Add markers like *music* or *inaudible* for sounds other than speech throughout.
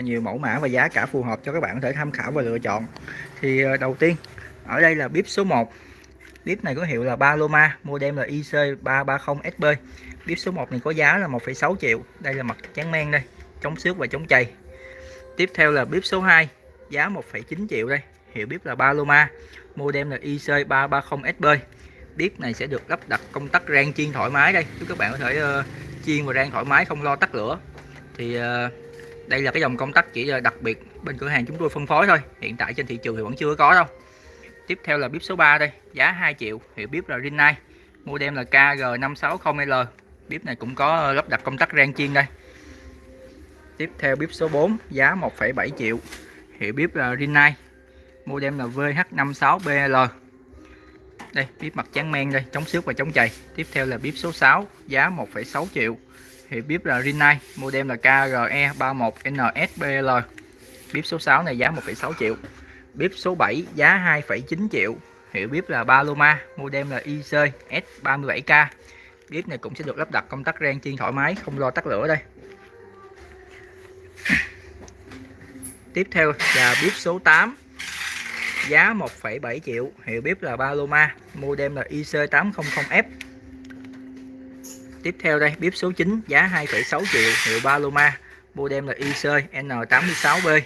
nhiều mẫu mã và giá cả phù hợp cho các bạn có thể tham khảo và lựa chọn. Thì ờ, đầu tiên ở đây là bếp số 1 bếp này có hiệu là Paloma model là IC330SB bếp số 1 này có giá là 1,6 triệu. Đây là mặt trắng men đây chống xước và chống chày. Tiếp theo là bếp số 2 giá 1,9 triệu đây hiệu bếp là Paloma model là IC330SB bếp này sẽ được lắp đặt công tắc rang chiên thoải mái đây giúp các bạn có thể uh, chiên và rang thoải mái không lo tắt lửa. Thì uh, đây là cái dòng công tắc chỉ đặc biệt bên cửa hàng chúng tôi phân phối thôi. Hiện tại trên thị trường thì vẫn chưa có đâu. Tiếp theo là bếp số 3 đây giá 2 triệu hiệu bếp là Rinnai. Model là KG560L bếp này cũng có lắp đặt công tắc rang chiên đây. Tiếp theo bếp số 4 giá 1,7 triệu hiệu bếp là Rinnai. Model là VH56BL đây bếp mặt trắng men đây chống xước và chống chày. Tiếp theo là bếp số 6 giá 1,6 triệu hiệu bếp là Rinnai model là KRE31NSBL bếp số 6 này giá 1,6 triệu. Bếp số 7 giá 2,9 triệu. Hiệu bếp là Paloma model là IC S37K bếp này cũng sẽ được lắp đặt công tắc rang chiên thoải mái không lo tắt lửa đây. *clears throat* Tiếp theo là bếp số 8 giá 1,7 triệu. Hiệu bếp là Paloma model là IC800F tiếp theo đây bếp số 9 giá 2,6 triệu hiệu Paloma model là IC N86B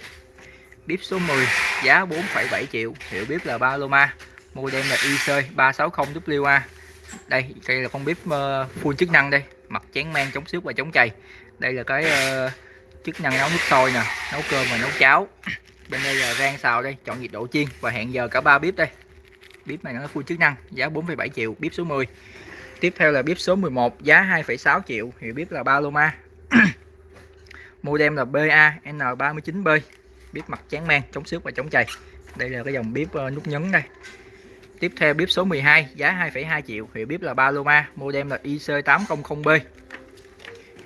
bếp số 10 giá 4,7 triệu hiệu bếp là Paloma model là IC360WA đây đây là con bếp ờ, full chức năng đây mặt chén men chống xước và chống chày. Đây là cái uh, chức năng nấu nước sôi nè nấu cơm và nấu cháo. Bên đây là rang xào đây chọn nhiệt độ chiên và hẹn giờ cả ba bếp đây. Bếp này nó full chức năng giá 4,7 triệu bếp số 10 tiếp theo là bếp số 11 giá 2,6 triệu hiệu bếp là Paloma *clears throat* model là BA N39B bếp mặt chán men chống xước và chống chày. Đây là cái dòng bếp ờ, nút nhấn đây. Tiếp theo bếp số 12 giá 2,2 triệu hiệu bếp là Paloma model là IC800B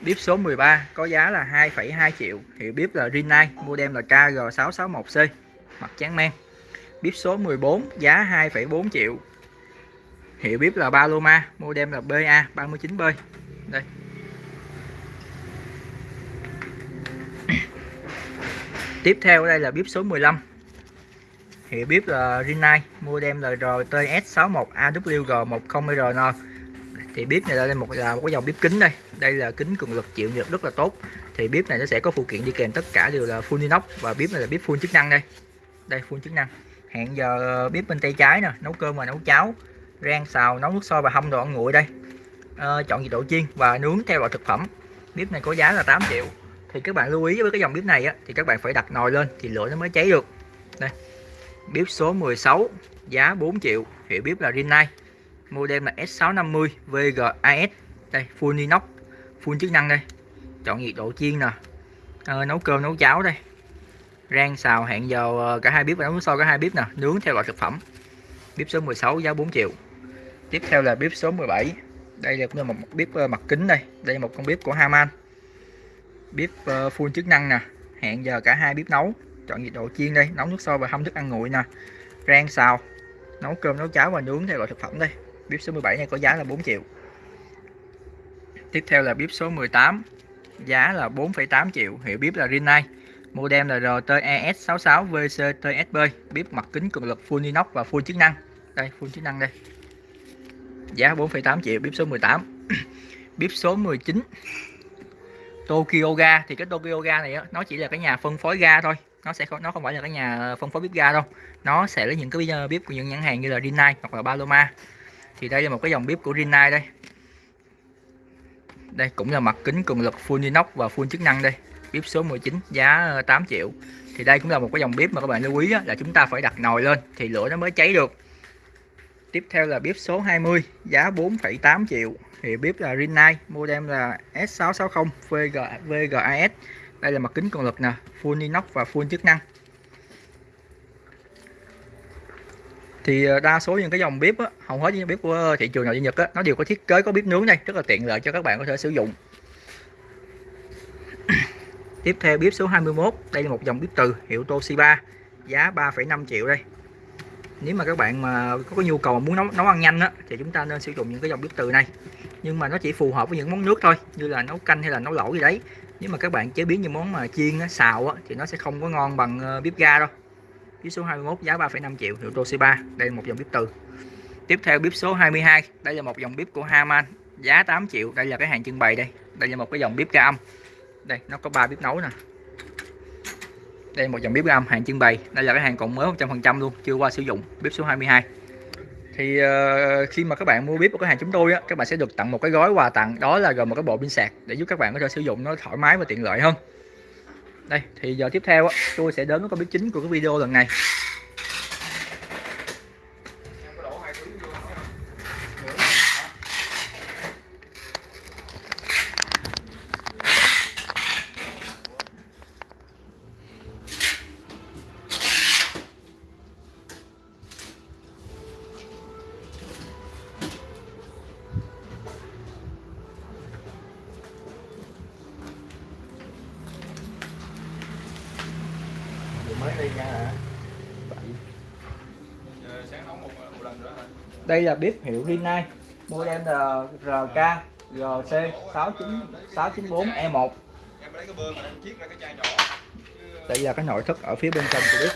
bếp số 13 có giá là 2,2 triệu hiệu bếp là Rinnai. Model là KG661C mặt chán men. Bếp số 14 giá 2,4 triệu hiệu bếp là Paloma model là BA39B đây. *coughs* Tiếp theo đây là bếp số 15 hiệu bếp là Rinnai model là RTS61AWG10RN thì bếp này đây một, là một cái dòng bếp kính đây. Đây là kính cường lực chịu nhiệt rất là tốt. Thì bếp này nó sẽ có phụ kiện đi kèm tất cả đều là full inox và bếp này là bếp full chức năng đây. Đây, full chức năng. Hẹn giờ bếp bên tay trái nè, nấu cơm và nấu cháo rang xào nấu nước sôi và hâm đồ ăn nguội đây. À, chọn nhiệt độ chiên và nướng theo loại thực phẩm. Bếp này có giá là 8 triệu. Thì các bạn lưu ý với cái dòng bếp này á, thì các bạn phải đặt nồi lên thì lửa nó mới cháy được. Đây. Bếp số 16 giá 4 triệu. Hiệu bếp là Rinnai. Model là S650 VGAS đây full inox full chức năng đây. Chọn nhiệt độ chiên nè. À, nấu cơm nấu cháo đây. Rang xào hẹn giờ cả hai bếp và nấu nước sôi cả hai bếp nè. Nướng theo loại thực phẩm. Bếp số 16 giá 4 triệu tiếp theo là bếp số 17 đây là cũng là một bếp ờ, mặt kính đây. Đây là một con bếp của Haman. Bếp ờ, full chức năng nè. Hẹn giờ cả hai bếp nấu. Chọn nhiệt độ chiên đây. Nấu nước sôi và hâm thức ăn nguội nè. Rang xào. Nấu cơm nấu cháo và nướng theo loại thực phẩm đây. Bếp số 17 này có giá là 4 triệu. Tiếp theo là bếp số 18 giá là 4,8 triệu. Hiệu bếp là Rinnai. Model là RTES66 VCTSB bếp mặt kính cường lực full inox và full chức năng. Đây full chức năng đây giá 4,8 triệu bếp số 18 *clears throat* bếp số 19 Tokyo Ga thì cái Tokyo Ga này nó chỉ là cái nhà phân phối ga thôi. Nó sẽ không nó không phải là cái nhà phân phối bếp ga đâu. Nó sẽ lấy những cái bếp của những nhãn hàng như là Rinnai hoặc là Paloma. Thì đây là một cái dòng bếp của Rinnai đây. Đây cũng là mặt kính cường lực full inox và full chức năng đây. Bếp số 19 giá ờ, 8 triệu. Thì đây cũng là một cái dòng bếp mà các bạn lưu ý là chúng ta phải đặt nồi lên thì lửa nó mới cháy được tiếp theo là bếp số 20 giá 4,8 triệu. Thì bếp là Rinnai model là S660 VG, VGAS đây là mặt kính cường lực nè full inox và full chức năng. Thì ờ, đa số những cái dòng bếp á, hầu hết những bếp của thị trường nội địa Nhật á, nó đều có thiết kế có bếp nướng đây rất là tiện lợi cho các bạn có thể sử dụng. Tiếp theo bếp số 21 đây là một dòng bếp từ hiệu Toshiba giá 3,5 triệu đây nếu mà các bạn mà có cái nhu cầu muốn nấu nấu ăn nhanh á, thì chúng ta nên sử dụng những cái dòng bếp từ này. Nhưng mà nó chỉ phù hợp với những món nước thôi như là nấu canh hay là nấu lẩu gì đấy. Nếu mà các bạn chế biến những món mà chiên á, xào á, thì nó sẽ không có ngon bằng ờ, bếp ga đâu. Bếp số 21 giá 3,5 triệu hiệu Toshiba đây là một dòng bếp từ. Tiếp theo bếp số 22 đây là một dòng bếp của Haman. Giá 8 triệu đây là cái hàng trưng bày đây. Đây là một cái dòng bếp ga âm. Đây nó có ba bếp nấu nè đây là một dòng bếp gam âm hàng trưng bày. Đây là cái hàng còn mới 100% luôn chưa qua sử dụng. Bếp số 22 thì uh, khi mà các bạn mua bếp của cửa hàng chúng tôi á các bạn sẽ được tặng một cái gói quà tặng. Đó là gồm một cái bộ pin sạc để giúp các bạn có thể sử dụng nó thoải mái và tiện lợi hơn. Đây thì giờ tiếp theo á, tôi sẽ đến với con bếp chính của cái video lần này mới đi nha hả đây là bếp hiệu Rinnai model là RK GC 694 E1. đây là cái nội thất ở phía bên trong của bếp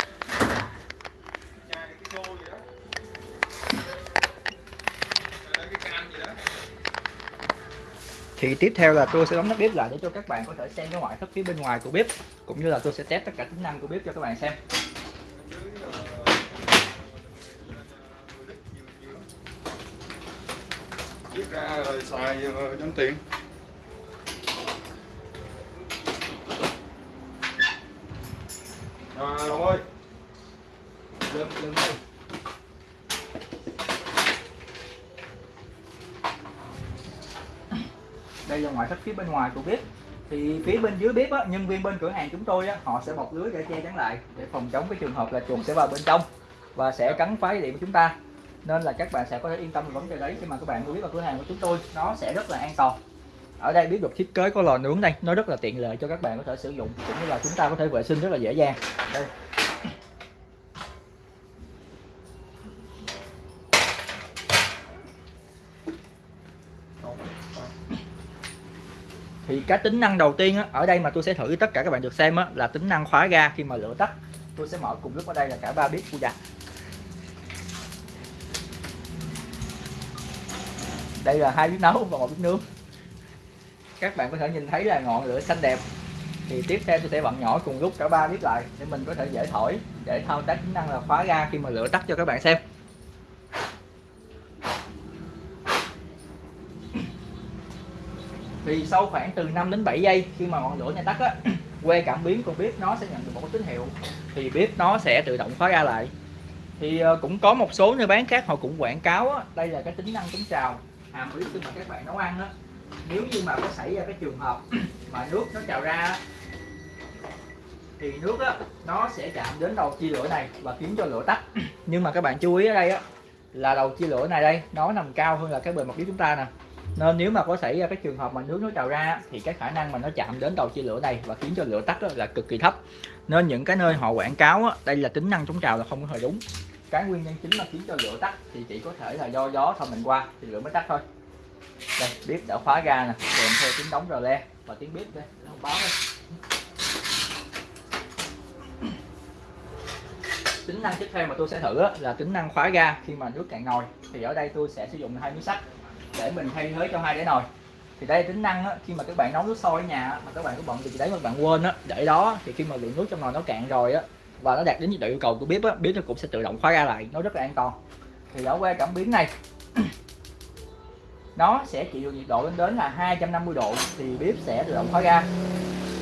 thì tiếp theo là tôi sẽ đóng nắp bếp lại để cho các bạn có thể xem cái ngoại thất phía bên ngoài của bếp, cũng như là tôi sẽ test tất cả tính năng của bếp cho các bạn xem viết ra rồi xài cho tiền. rồi đồng ơi. Lên lên đây. Đây là ngoại thất phía bên ngoài của bếp thì phía bên dưới bếp á, nhân viên bên cửa hàng chúng tôi á, họ sẽ bọc lưới để che chắn lại để phòng chống cái trường hợp là chuột sẽ vào bên trong và sẽ cắn phá điện của chúng ta nên là các bạn sẽ có thể yên tâm vấn đề đấy khi mà các bạn mua bếp vào cửa hàng của chúng tôi. Nó sẽ rất là an toàn. Ở đây bếp được thiết kế có lò nướng đây. Nó rất là tiện lợi cho các bạn có thể sử dụng. Cũng như là chúng ta có thể vệ sinh rất là dễ dàng. Đây. Thì cái tính năng đầu tiên á, ở đây mà tôi sẽ thử tất cả các bạn được xem á, là tính năng khóa ga khi mà lửa tắt. Tôi sẽ mở cùng lúc ở đây là cả ba bếp của giặt đây là hai bếp nấu và một bếp nướng. Các bạn có thể nhìn thấy là ngọn lửa xanh đẹp. Thì tiếp theo tôi sẽ bật nhỏ cùng lúc cả ba bếp lại để mình có thể dễ thổi để thao tác tính năng là khóa ga khi mà lửa tắt cho các bạn xem. Thì sau khoảng từ 5 đến 7 giây khi mà ngọn lửa này tắt á *clears throat* que cảm biến của bếp nó sẽ nhận được một tín hiệu. Thì bếp nó sẽ tự động khóa ra lại. Thì ờ, cũng có một số nơi bán khác họ cũng quảng cáo á, đây là cái tính năng chống trào hàm ý khi mà các bạn nấu ăn á nếu như mà có xảy ra cái trường hợp *clears throat* mà nước nó trào ra á, thì nước á nó sẽ chạm đến đầu chia lửa này và khiến cho lửa tắt. *clears throat* Nhưng mà các bạn chú ý ở đây á là đầu chia lửa này đây nó nằm cao hơn là cái bề mặt bếp chúng ta nè. Nên nếu mà có xảy ra cái trường hợp mà nước nó trào ra thì cái khả năng mà nó chạm đến đầu chia lửa này và khiến cho lửa tắt là cực kỳ thấp. Nên những cái nơi họ quảng cáo đây là tính năng chống trào là không có hề đúng cái nguyên nhân chính mà khiến cho lửa tắt thì chỉ có thể là do gió thổi mình qua thì lửa mới tắt thôi. Đây bếp đã khóa ga nè kèm theo tiếng đóng rờ le và tiếng bếp đây. Thông báo đây. Tính năng tiếp theo mà tôi sẽ thử là tính năng khóa ga khi mà nước cạn nồi. Thì ở đây tôi sẽ sử dụng hai miếng sắt để mình thay thế cho hai đĩa nồi. Thì đây tính năng á, khi mà các bạn nấu nước sôi ở nhà mà các bạn có bận gì đấy mà các bạn quên á để đó thì khi mà lượng nước trong nồi nó cạn rồi á và nó đạt đến nhiệt độ yêu cầu của bếp á bếp nó cũng sẽ tự động khóa ra lại nó rất là an toàn. Thì ở que cảm biến này. *clears throat* Nó sẽ chịu được nhiệt độ lên đến là 250 độ thì bếp sẽ tự động khóa ra.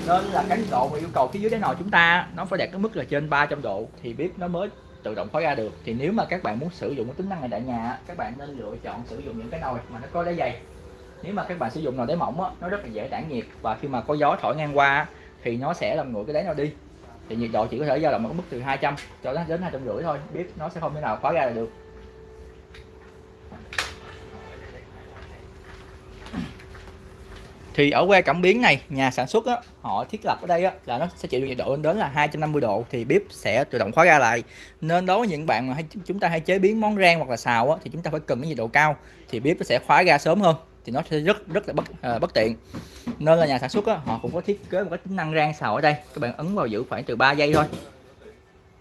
Nên là cái nhiệt độ mà yêu cầu phía dưới đáy nồi chúng ta nó phải đạt cái mức là trên 300 độ thì bếp nó mới tự động khóa ra được. Thì nếu mà các bạn muốn sử dụng cái tính năng này tại nhà các bạn nên lựa chọn sử dụng những cái nồi mà nó có đáy dày. Nếu mà các bạn sử dụng nồi đáy mỏng á, nó rất là dễ tản nhiệt và khi mà có gió thổi ngang qua thì nó sẽ làm nguội cái đáy nồi đi thì nhiệt độ chỉ có thể dao động ở mức từ 200 cho đến hai trăm rưỡi thôi bếp nó sẽ không thể nào khóa ra được. Thì ở que cảm biến này nhà sản xuất á, họ thiết lập ở đây á, là nó sẽ chịu được nhiệt độ lên đến là 250 độ thì bếp sẽ tự động khóa ra lại. Nên đối với những bạn mà hay, chúng ta hay chế biến món rang hoặc là xào á, thì chúng ta phải cần cái nhiệt độ cao thì bếp nó sẽ khóa ra sớm hơn thì nó sẽ rất rất là bất uh, bất tiện. Nên là nhà sản xuất á, họ cũng có thiết kế một cái tính năng rang xào ở đây. Các bạn ấn vào giữ khoảng từ 3 giây thôi.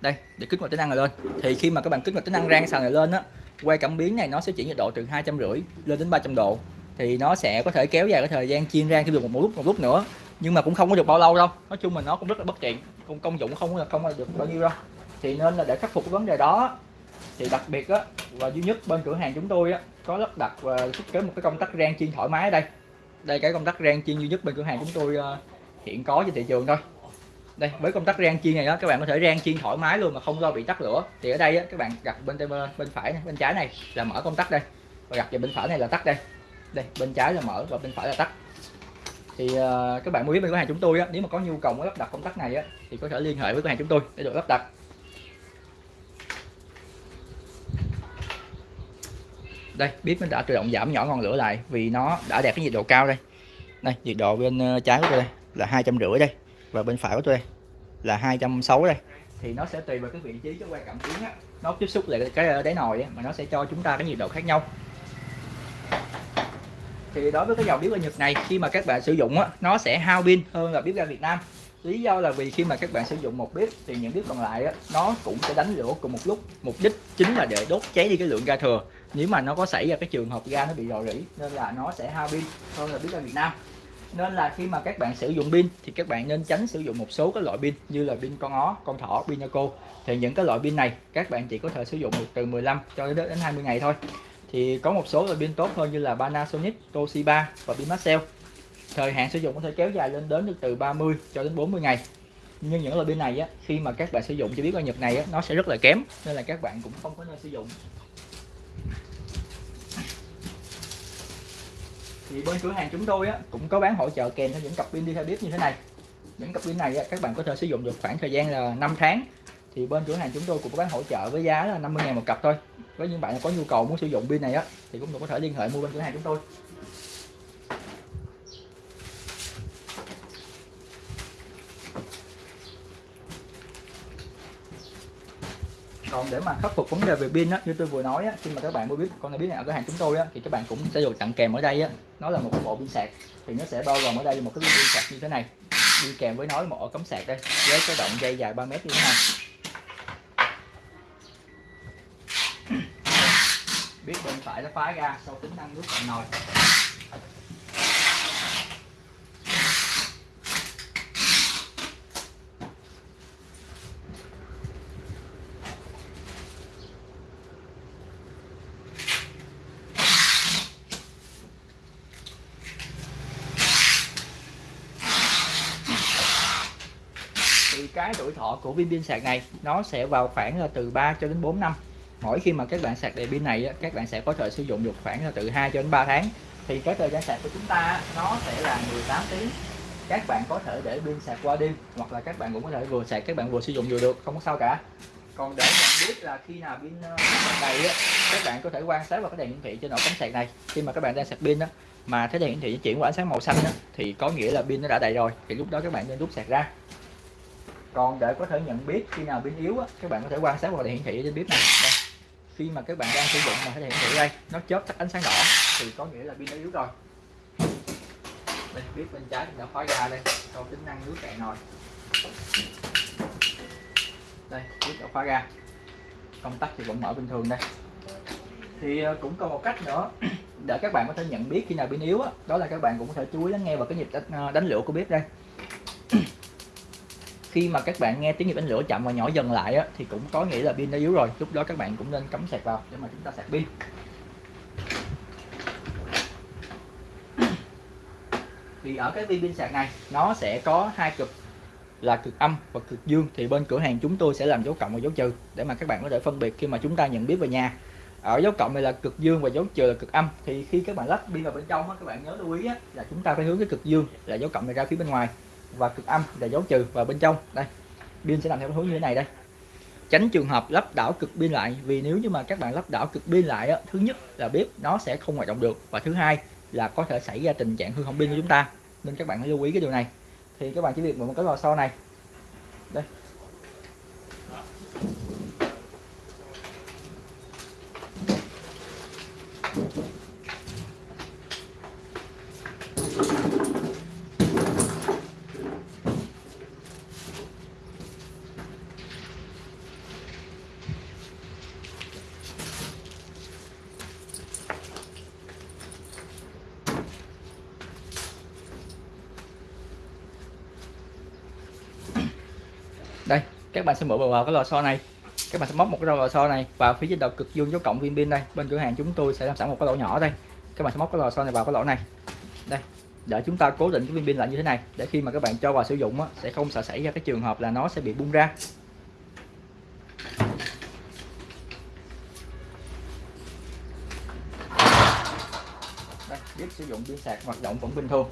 Đây để kích hoạt tính năng này lên. Thì khi mà các bạn kích hoạt tính năng rang xào này lên á quay cảm biến này nó sẽ chuyển nhiệt độ từ hai trăm rưỡi lên đến 300 độ. Thì nó sẽ có thể kéo dài cái thời gian chiên rang thêm được một, một lúc một lúc nữa. Nhưng mà cũng không có được bao lâu đâu. Nói chung là nó cũng rất là bất tiện. Công công dụng không là không được bao nhiêu đâu. Thì nên là để khắc phục cái vấn đề đó thì đặc biệt á và duy nhất bên cửa hàng chúng tôi á có lắp đặt và thiết kế một cái công tắc rang chiên thoải mái ở đây. Đây cái công tắc rang chiên duy nhất bên cửa hàng chúng tôi ờ, hiện có trên thị trường thôi. Đây với công tắc rang chiên này đó các bạn có thể rang chiên thoải mái luôn mà không lo bị tắt lửa. Thì ở đây á, các bạn đặt bên tay bên phải này, bên trái này là mở công tắc đây. Và đặt về bên phải này là tắt đây. Đây bên trái là mở và bên phải là tắt. Thì uh, các bạn muốn biết bên cửa hàng chúng tôi á, nếu mà có nhu cầu muốn lắp đặt công tắc này á, thì có thể liên hệ với cửa hàng chúng tôi để được lắp đặt. Đây bếp nó đã tự động giảm nhỏ ngọn lửa lại vì nó đã đạt cái nhiệt độ cao đây. Đây nhiệt độ bên ờ, trái của tôi đây là hai trăm rưỡi đây và bên phải của tôi đây là hai trăm sáu đây. Thì nó sẽ tùy vào cái vị trí cái quay cảm biến á. Nó tiếp xúc lại cái ờ, đáy nồi á, mà nó sẽ cho chúng ta cái nhiệt độ khác nhau. Thì đối với cái dòng bếp ga Nhật này khi mà các bạn sử dụng á, nó sẽ hao pin hơn là bếp ga Việt Nam. Lý do là vì khi mà các bạn sử dụng một bếp thì những bếp còn lại á, nó cũng sẽ đánh lửa cùng một lúc. Mục đích chính là để đốt cháy đi cái lượng ga thừa nếu mà nó có xảy ra cái trường hợp ga nó bị rò rỉ nên là nó sẽ hao pin hơn là biết ra Việt Nam. Nên là khi mà các bạn sử dụng pin thì các bạn nên tránh sử dụng một số các loại pin như là pin con ó, con thỏ, pin cô thì những cái loại pin này các bạn chỉ có thể sử dụng được từ 15 cho đến 20 ngày thôi. Thì có một số loại pin tốt hơn như là Panasonic, Toshiba và pin Maxell. Thời hạn sử dụng có thể kéo dài lên đến được từ 30 cho đến 40 ngày. Nhưng những loại pin này á, khi mà các bạn sử dụng cho biết qua Nhật này á, nó sẽ rất là kém nên là các bạn cũng không có nên sử dụng. Thì bên cửa hàng chúng tôi á, cũng có bán hỗ trợ kèm theo những cặp pin đi theo bếp như thế này. Những cặp pin này á, các bạn có thể sử dụng được khoảng thời gian là 5 tháng. Thì bên cửa hàng chúng tôi cũng có bán hỗ trợ với giá là 50 ngàn một cặp thôi. Với những bạn có nhu cầu muốn sử dụng pin này á thì cũng có thể liên hệ mua bên cửa hàng chúng tôi. Còn để mà khắc phục vấn đề về pin á, như tôi vừa nói á, khi mà các bạn mua biết, con này biết này ở cửa hàng chúng tôi á, thì các bạn cũng sẽ được tặng kèm ở đây á. Nó là một cái bộ pin sạc, thì nó sẽ bao gồm ở đây một cái pin sạc như thế này. Đi kèm với nó một ổ cắm sạc đây, với cái động dây dài 3 mét như thế này. Biết bên phải nó phá ra, sau tính năng nước cạn nồi thì cái tuổi thọ của viên pin sạc này nó sẽ vào khoảng là từ 3 cho đến 4 năm. Mỗi khi mà các bạn sạc đầy pin này các bạn sẽ có thể sử dụng được khoảng là từ 2 cho đến 3 tháng. Thì cái thời gian sạc của chúng ta nó sẽ là 18 tiếng. Các bạn có thể để pin sạc qua đêm hoặc là các bạn cũng có thể vừa sạc các bạn vừa sử dụng vừa được không có sao cả. Còn để nhận biết là khi nào pin ờ, đầy các bạn có thể quan sát vào cái đèn hiển thị trên ổ cắm sạc này. Khi mà các bạn đang sạc pin đó mà thấy đèn hiển thị chuyển qua ánh sáng màu xanh đó, thì có nghĩa là pin nó đã đầy rồi. Thì lúc đó các bạn nên rút sạc ra còn để có thể nhận biết khi nào pin yếu á, các bạn có thể quan sát vào đèn hiển thị trên bếp này. Đây. khi mà các bạn đang sử dụng mà cái đèn hiển thị đây nó chớp tắt ánh sáng đỏ thì có nghĩa là pin nó yếu rồi. Đây bếp bên trái đã khóa ra đây cho tính năng nước cạn nồi. Đây bếp đã khóa ra. Công tắc thì vẫn mở bình thường đây. Thì ờ, cũng còn một cách nữa *clears throat* để các bạn có thể nhận biết khi nào pin yếu đó, đó là các bạn cũng có thể chú ý lắng nghe vào cái nhịp đánh, ờ, đánh lửa của bếp đây khi mà các bạn nghe tiếng nhịp đánh lửa chậm và nhỏ dần lại á, thì cũng có nghĩa là pin đã yếu rồi. Lúc đó các bạn cũng nên cắm sạc vào để mà chúng ta sạc pin. Thì ở cái viên pin sạc này nó sẽ có hai cực là cực âm và cực dương. Thì bên cửa hàng chúng tôi sẽ làm dấu cộng và dấu trừ để mà các bạn có thể phân biệt khi mà chúng ta nhận biết về nhà. Ở dấu cộng này là cực dương và dấu trừ là cực âm. Thì khi các bạn lắp pin vào bên trong á, các bạn nhớ lưu ý là chúng ta phải hướng cái cực dương là dấu cộng này ra phía bên ngoài và cực âm là dấu trừ vào bên trong. Đây, pin sẽ làm theo hướng như thế này đây. Tránh trường hợp lắp đảo cực pin lại, vì nếu như mà các bạn lắp đảo cực pin lại thứ nhất là bếp nó sẽ không hoạt động được và thứ hai là có thể xảy ra tình trạng hư hỏng pin của chúng ta. Nên các bạn hãy lưu ý cái điều này. Thì các bạn chỉ việc một cái lò xo này đây đây các bạn sẽ mở vào cái lò xo này. Các bạn sẽ móc một cái lò xo này vào phía trên đầu cực dương dấu cộng viên pin đây. Bên cửa hàng chúng tôi sẽ làm sẵn một cái lỗ nhỏ đây. Các bạn sẽ móc cái lò xo này vào cái lỗ này. Đây để chúng ta cố định cái viên pin lại như thế này để khi mà các bạn cho vào sử dụng á, sẽ không sợ xảy ra cái trường hợp là nó sẽ bị bung ra. Đây, biết sử dụng pin sạc hoạt động vẫn bình thường.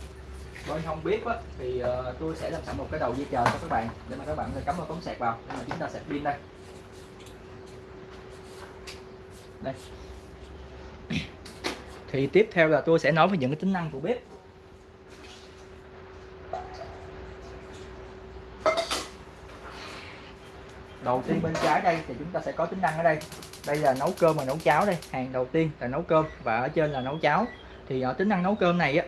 Vâng, bên không biết á, thì uh, tôi sẽ làm sẵn một cái đầu dây chờ cho các bạn để mà các bạn cắm vào cống sạc vào. Để mà chúng ta sạc pin đây. Đây. Thì tiếp theo là tôi sẽ nói về những cái tính năng của bếp. Đầu tiên bên trái đây thì chúng ta sẽ có tính năng ở đây. Đây là nấu cơm và nấu cháo đây. Hàng đầu tiên là nấu cơm và ở trên là nấu cháo. Thì ở tính năng nấu cơm này á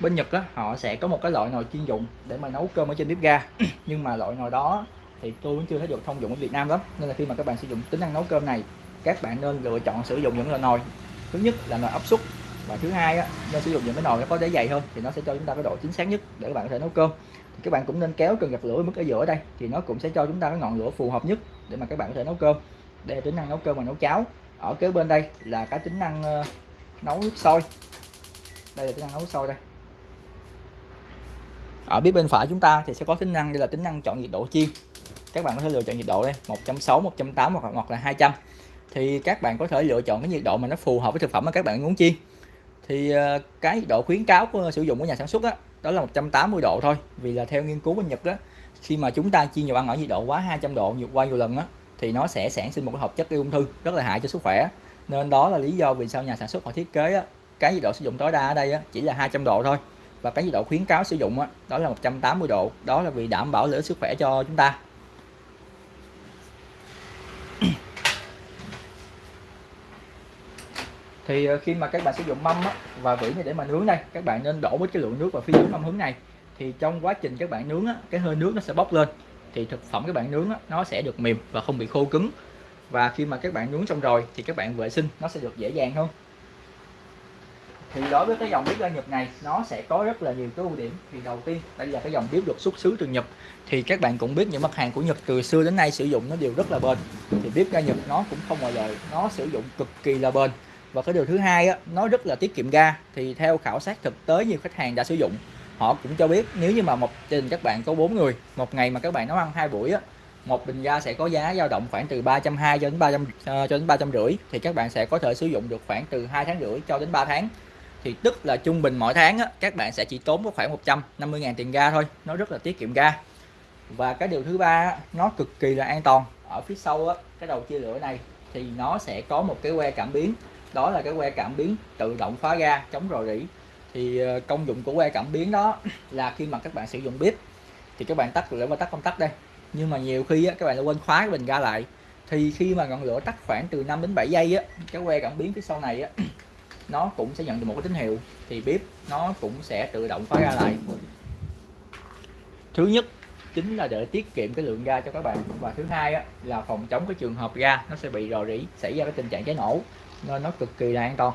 bên Nhật á họ sẽ có một cái loại nồi chuyên dụng để mà nấu cơm ở trên bếp ga. *clears throat* Nhưng mà loại nồi đó thì tôi vẫn chưa thấy được thông dụng ở Việt Nam lắm. Nên là khi mà các bạn sử dụng tính năng nấu cơm này các bạn nên lựa chọn sử dụng những loại nồi. Thứ nhất là nồi áp suất và thứ hai á, nên sử dụng những cái nồi nó có đáy dày hơn thì nó sẽ cho chúng ta cái độ chính xác nhất để các bạn có thể nấu cơm. Thì các bạn cũng nên kéo cần gạt lửa mức ở giữa đây thì nó cũng sẽ cho chúng ta cái ngọn lửa phù hợp nhất để mà các bạn có thể nấu cơm. Đây là tính năng nấu cơm và nấu cháo. Ở kế bên đây là cái tính năng ờ, nấu nước sôi. Đây là tính năng nấu sôi đây ở phía bên phải chúng ta thì sẽ có tính năng đây là tính năng chọn nhiệt độ chiên các bạn có thể lựa chọn nhiệt độ đây 160 180 hoặc hoặc là 200 thì các bạn có thể lựa chọn cái nhiệt độ mà nó phù hợp với thực phẩm mà các bạn muốn chiên thì ờ, cái nhiệt độ khuyến cáo của sử dụng của nhà sản xuất đó, đó là 180 độ thôi. Vì là theo nghiên cứu bên Nhật đó khi mà chúng ta chiên dầu ăn ở nhiệt độ quá 200 độ nhiều qua nhiều lần á thì nó sẽ sản sinh một cái hợp chất gây ung thư rất là hại cho sức khỏe. Nên đó là lý do vì sao nhà sản xuất họ thiết kế á, cái nhiệt độ sử dụng tối đa ở đây á, chỉ là 200 độ thôi và cái nhiệt độ khuyến cáo sử dụng á, đó là 180 độ. Đó là vì đảm bảo lợi ích sức khỏe cho chúng ta. *clears throat* Thì ờ, khi mà các bạn sử dụng mâm á, và vỉ này để mà nướng đây các bạn nên đổ với cái lượng nước vào phía dưới mâm hướng này. Thì trong quá trình các bạn nướng á, cái hơi nước nó sẽ bốc lên. Thì thực phẩm các bạn nướng á, nó sẽ được mềm và không bị khô cứng. Và khi mà các bạn nướng xong rồi thì các bạn vệ sinh nó sẽ được dễ dàng hơn thì đối với cái dòng bếp ga Nhật này nó sẽ có rất là nhiều cái ưu điểm. Thì đầu tiên đây là cái dòng bếp được xuất xứ từ Nhật. Thì các bạn cũng biết những mặt hàng của Nhật từ xưa đến nay sử dụng nó đều rất là bền. Thì bếp ga Nhật nó cũng không ngoại lệ nó sử dụng cực kỳ là bền. Và cái điều thứ hai á, nó rất là tiết kiệm ga. Thì theo khảo sát thực tế nhiều khách hàng đã sử dụng. Họ cũng cho biết nếu như mà một gia đình các bạn có bốn người một ngày mà các bạn nấu ăn hai buổi á một bình ga sẽ có giá dao động khoảng từ 320 cho đến 300 uh, ờ, cho đến 350 thì các bạn sẽ có thể sử dụng được khoảng từ 2 tháng rưỡi cho đến 3 tháng thì tức là trung bình mỗi tháng á, các bạn sẽ chỉ tốn có khoảng 150.000 tiền ga thôi. Nó rất là tiết kiệm ga. Và cái điều thứ ba nó cực kỳ là an toàn. Ở phía sau á, cái đầu chia lửa này thì nó sẽ có một cái que cảm biến. Đó là cái que cảm biến tự động khóa ga chống rò rỉ. Thì ờ, công dụng của que cảm biến đó là khi mà các bạn sử dụng bếp thì các bạn tắt lửa và tắt công tắc đây. Nhưng mà nhiều khi á, các bạn quên khóa cái bình ga lại. Thì khi mà ngọn lửa tắt khoảng từ 5 đến 7 giây á cái que cảm biến phía sau này á nó cũng sẽ nhận được một cái tín hiệu thì bếp nó cũng sẽ tự động khóa ga lại. Thứ nhất chính là để tiết kiệm cái lượng ga cho các bạn và thứ hai á, là phòng chống cái trường hợp ga nó sẽ bị rò rỉ xảy ra cái tình trạng cháy nổ nên nó cực kỳ là an toàn.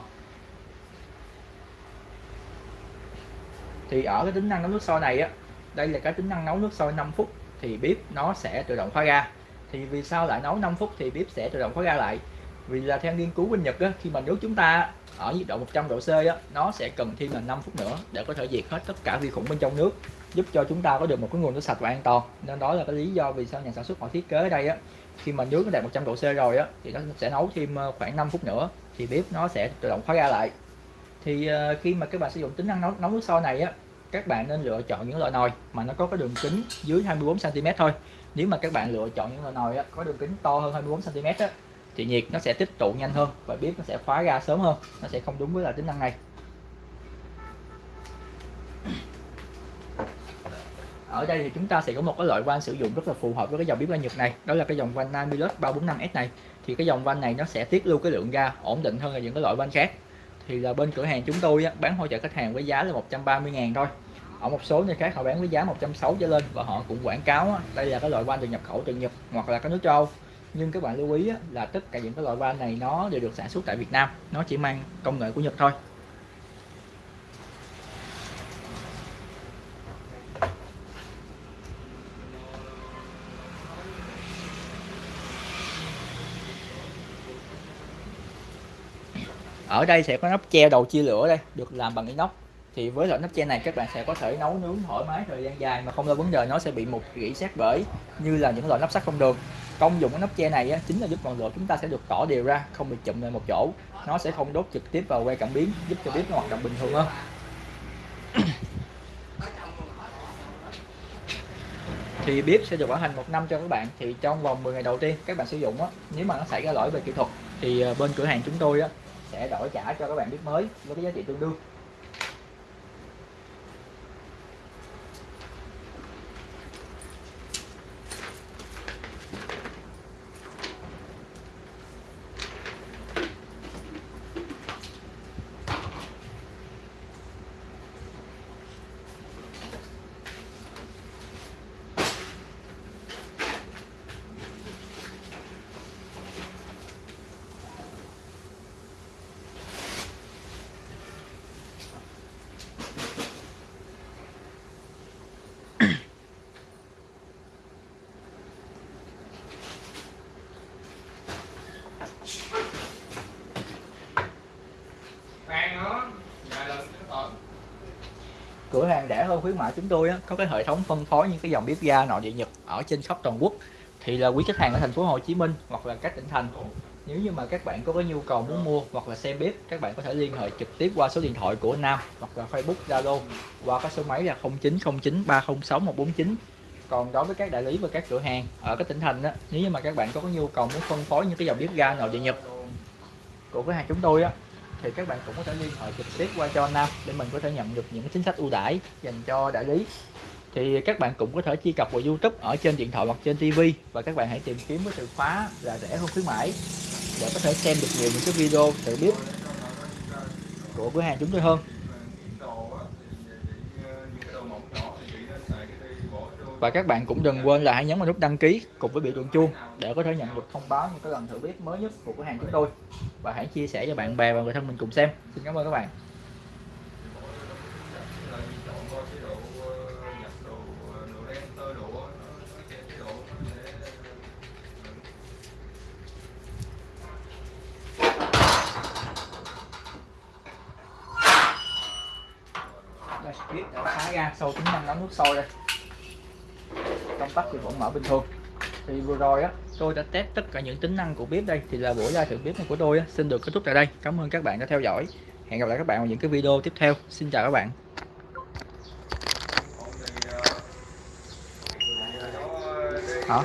Thì ở cái tính năng nấu nước sôi này á đây là cái tính năng nấu nước sôi 5 phút thì bếp nó sẽ tự động khóa ga thì vì sao lại nấu 5 phút thì bếp sẽ tự động khóa ga lại? Vì là theo nghiên cứu bên Nhật á, khi mà nếu chúng ta ở nhiệt độ 100 độ C á, nó sẽ cần thêm là 5 phút nữa để có thể diệt hết tất cả vi khuẩn bên trong nước giúp cho chúng ta có được một cái nguồn nước sạch và an toàn. Nên đó là cái lý do vì sao nhà sản xuất họ thiết kế ở đây á khi mà nước nó đạt 100 độ C rồi á thì nó sẽ nấu thêm ờ, khoảng 5 phút nữa thì bếp nó sẽ tự động khóa ra lại. Thì ờ, khi mà các bạn sử dụng tính năng nấu, nấu nước sôi này á các bạn nên lựa chọn những loại nồi mà nó có cái đường kính dưới 24 cm thôi. Nếu mà các bạn lựa chọn những loại nồi á, có đường kính to hơn 24 cm á, thì nhiệt nó sẽ tích tụ nhanh hơn và bếp nó sẽ khóa ra sớm hơn. Nó sẽ không đúng với là tính năng này. Ở đây thì chúng ta sẽ có một cái loại van sử dụng rất là phù hợp với cái dòng bếp ga Nhật này. Đó là cái dòng van Namilus 345S này. Thì cái dòng van này nó sẽ tiết lưu cái lượng ga ổn định hơn là những cái loại van khác. Thì là bên cửa hàng chúng tôi á, bán hỗ trợ khách hàng với giá là 130 ngàn thôi. Ở một số nơi khác họ bán với giá 160 trở lên và họ cũng quảng cáo á, đây là cái loại van được nhập khẩu từ Nhật hoặc là các nước châu Âu nhưng các bạn lưu ý là tất cả những cái loại van này nó đều được sản xuất tại Việt Nam. Nó chỉ mang công nghệ của Nhật thôi. Ở đây sẽ có nắp che đầu chia lửa đây, được làm bằng inox. Thì với loại nắp che này, các bạn sẽ có thể nấu nướng thoải mái thời gian dài mà không lo vấn đề nó sẽ bị mục rỉ sát bể, như là những loại nắp sắt không đường công dụng của nắp che này á, chính là giúp ngọn lửa chúng ta sẽ được tỏ đều ra không bị chụm lại một chỗ. Nó sẽ không đốt trực tiếp vào que cảm biến giúp cho bếp nó hoạt động bình thường hơn. *coughs* Thì bếp sẽ được bảo hành một năm cho các bạn. Thì trong vòng 10 ngày đầu tiên các bạn sử dụng á nếu mà nó xảy ra lỗi về kỹ thuật thì ờ, bên cửa hàng chúng tôi á sẽ đổi trả cho các bạn bếp mới với cái giá trị tương đương Khoan nữa, vài lần cái tận cửa hàng rẻ hơn khuyến mại chúng tôi á, có cái hệ thống phân phối những cái dòng bếp ga nội địa nhật ở trên khắp toàn quốc. Thì là quý khách hàng ở thành phố Hồ Chí Minh hoặc là các tỉnh thành. Nếu như mà các bạn có cái nhu cầu muốn mua hoặc là xem bếp các bạn có thể liên hệ trực tiếp qua số điện thoại của Nam hoặc là Facebook Zalo qua cái số máy là 0909 306 149 còn đối với các đại lý và các cửa hàng ở các tỉnh thành á nếu như mà các bạn có cái nhu cầu muốn phân phối những cái dòng bếp ga nội địa nhật của cửa hàng chúng tôi á thì các bạn cũng có thể liên hệ trực tiếp qua cho anh Nam để mình có thể nhận được những chính sách ưu đãi dành cho đại lý. Thì các bạn cũng có thể truy cập vào YouTube ở trên điện thoại hoặc trên TV và các bạn hãy tìm kiếm với từ khóa là rẻ hơn khuyến mãi để có thể xem được nhiều những cái video tự biết của cửa hàng chúng tôi hơn Đồ á, thì chị, ờ, những cái đồ mỏng nhỏ thì chị nên xài cái đi bỏ vô và các bạn cũng đừng quên là hãy nhấn vào nút đăng ký cùng với biểu tượng chuông để có thể nhận được thông báo những cái lần thử bếp mới nhất của cửa hàng chúng tôi. Và hãy chia sẻ cho bạn bè và người thân mình cùng xem. Xin cảm ơn các bạn. Đây bếp đã phá ra sau tính năng nấu nước sôi đây tắt thì vẫn mở bình thường. Thì vừa rồi á tôi đã test tất cả những tính năng của bếp đây. Thì là buổi live thử bếp này của tôi á, xin được kết thúc tại đây. Cảm ơn các bạn đã theo dõi. Hẹn gặp lại các bạn vào những cái video tiếp theo. Xin chào các bạn. Hả?